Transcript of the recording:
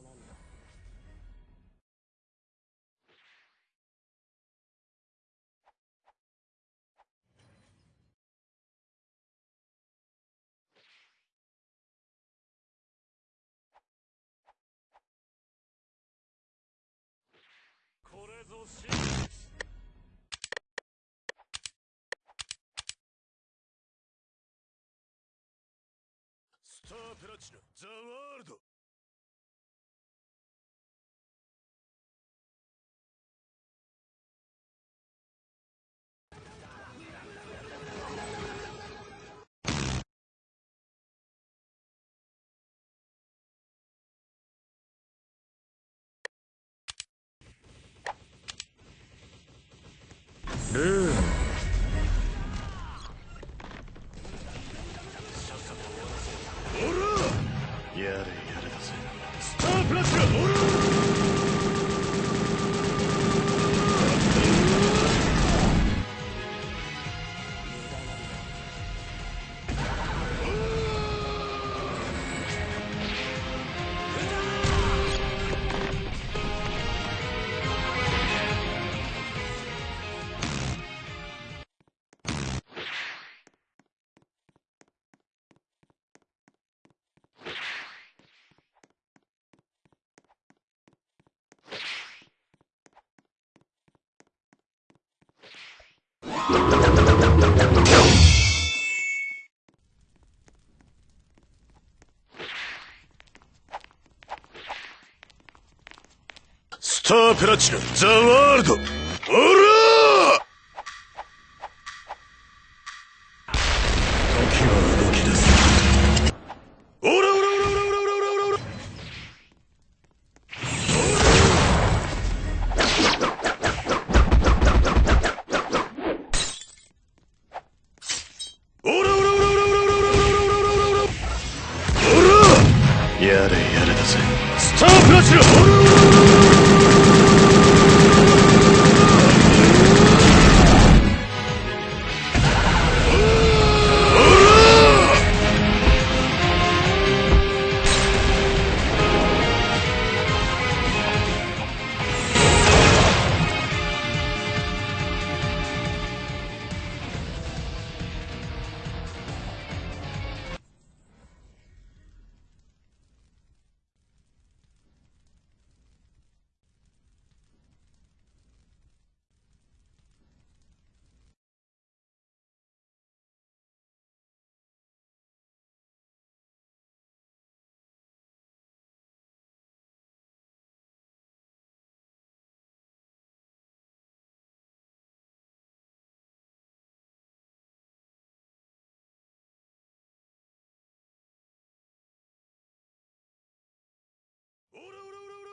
ーなんだこれぞ真実。スタープラチナザワールド。Stop, let's go! スタープラチナザワールド。オラやれやれだぜ。スタープラチナおらおらおら